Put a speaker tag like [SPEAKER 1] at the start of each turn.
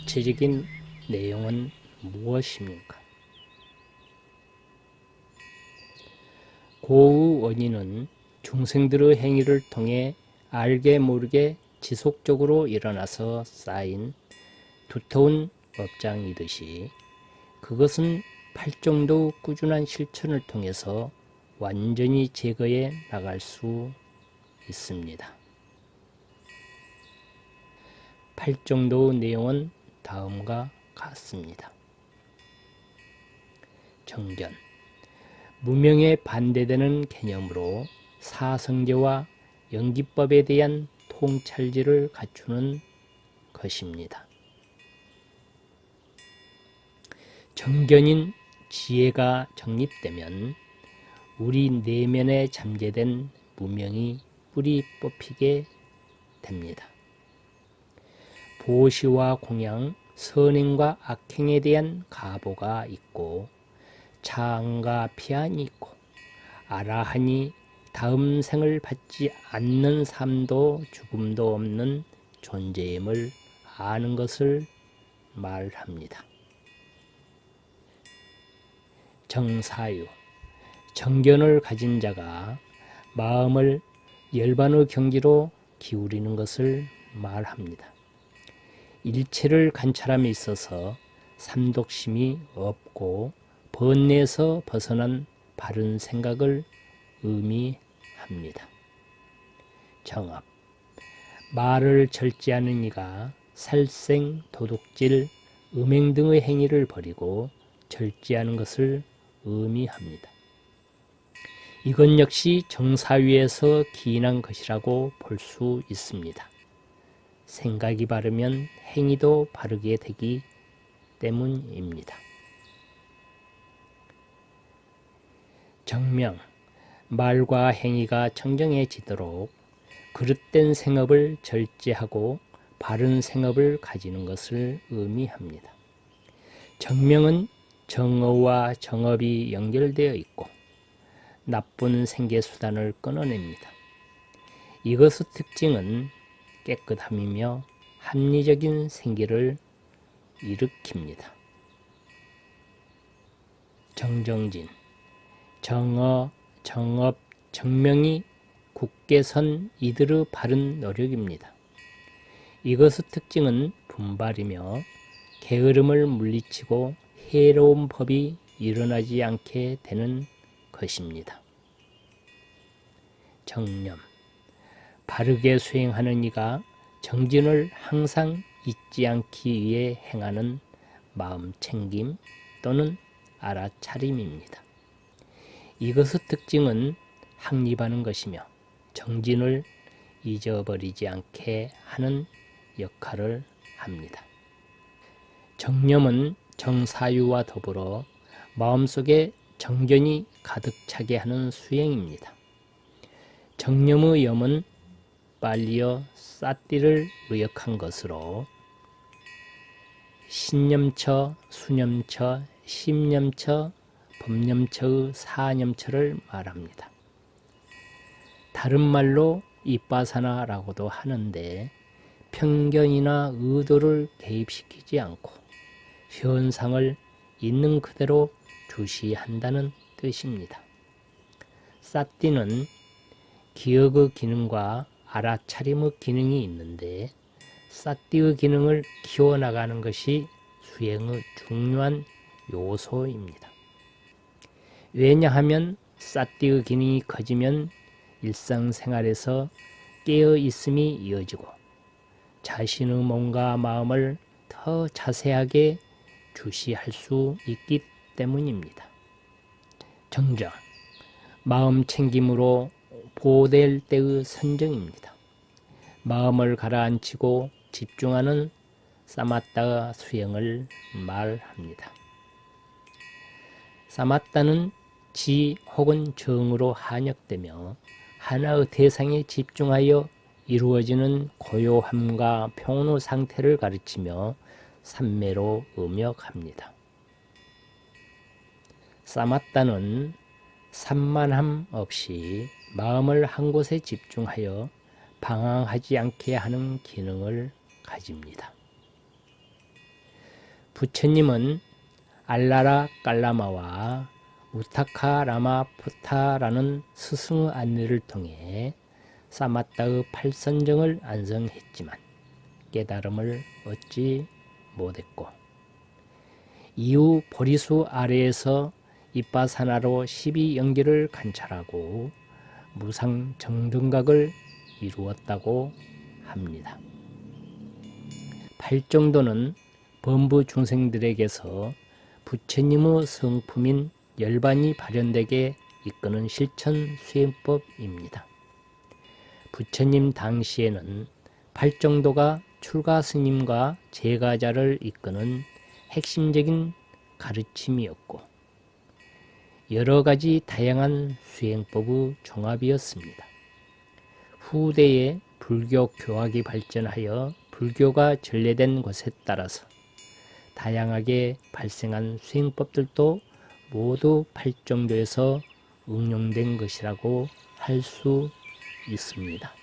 [SPEAKER 1] 구체적인 내용은 무엇입니까? 고의 원인은 중생들의 행위를 통해 알게 모르게 지속적으로 일어나서 쌓인 두터운 업장이듯이 그것은 팔정도 꾸준한 실천을 통해서 완전히 제거해 나갈 수 있습니다. 팔정도의 내용은 다음과 같습니다. 정견 무명에 반대되는 개념으로 사성제와 연기법에 대한 통찰지를 갖추는 것입니다. 정견인 지혜가 정립되면 우리 내면에 잠재된 무명이 뿌리 뽑히게 됩니다. 보시와 공양, 선행과 악행에 대한 가보가 있고 창과 피안이 있고 아라하니 다음 생을 받지 않는 삶도 죽음도 없는 존재임을 아는 것을 말합니다. 정사유 정견을 가진 자가 마음을 열반의 경지로 기울이는 것을 말합니다. 일체를 관찰함에 있어서 삼독심이 없고 번뇌에서 벗어난 바른 생각을 의미합니다. 정압 말을 절제하는 이가 살생, 도둑질, 음행 등의 행위를 버리고 절제하는 것을 의미합니다. 이것 역시 정사위에서 기인한 것이라고 볼 수 있습니다. 생각이 바르면 행위도 바르게 되기 때문입니다. 정명, 말과 행위가 청정해지도록 그릇된 생업을 절제하고 바른 생업을 가지는 것을 의미합니다. 정명은 정어와 정업이 연결되어 있고 나쁜 생계수단을 끊어냅니다. 이것의 특징은 깨끗함이며 합리적인 생기를 일으킵니다. 정정진 정어, 정업, 정명이 굳게 선 이들의 바른 노력입니다. 이것의 특징은 분발이며 게으름을 물리치고 해로운 법이 일어나지 않게 되는 것입니다. 정념 바르게 수행하는 이가 정진을 항상 잊지 않기 위해 행하는 마음 챙김 또는 알아차림입니다. 이것의 특징은 확립하는 것이며 정진을 잊어버리지 않게 하는 역할을 합니다. 정념은 정사유와 더불어 마음속에 정견이 가득 차게 하는 수행입니다. 정념의 염은 빨리어 쌌띠를 의역한 것으로 신념처, 수념처, 심념처, 법념처의 사념처를 말합니다. 다른 말로 이빠사나라고도 하는데 편견이나 의도를 개입시키지 않고 현상을 있는 그대로 주시한다는 뜻입니다. 쌌띠는 기억의 기능과 알아차림의 기능이 있는데 쌌띠의 기능을 키워나가는 것이 수행의 중요한 요소입니다. 왜냐하면 쌌띠의 기능이 커지면 일상생활에서 깨어있음이 이어지고 자신의 몸과 마음을 더 자세하게 주시할 수 있기 때문입니다. 정정, 마음 챙김으로 보호될 때의 선정입니다. 마음을 가라앉히고 집중하는 사마타 수행을 말합니다. 사마타는 지 혹은 정으로 한역되며 하나의 대상에 집중하여 이루어지는 고요함과 평온의 상태를 가르치며 삼매로 음역합니다. 사마타는 산만함 없이 마음을 한 곳에 집중하여 방황하지 않게 하는 기능을 가집니다. 부처님은 알라라 깔라마와 우타카 라마 푸타라는 스승의 안내를 통해 사마타의 팔선정을 안성했지만 깨달음을 얻지 못했고 이후 보리수 아래에서 이빠사나로 12연기를 관찰하고 무상 정등각을 이루었다고 합니다. 팔정도는 범부 중생들에게서 부처님의 성품인 열반이 발현되게 이끄는 실천 수행법입니다. 부처님 당시에는 팔정도가 출가 스님과 제가자를 이끄는 핵심적인 가르침이었고 여러 가지 다양한 수행법의 종합이었습니다. 후대에 불교 교학이 발전하여 불교가 전래된 것에 따라서 다양하게 발생한 수행법들도 모두 팔정도에서 응용된 것이라고 할 수 있습니다.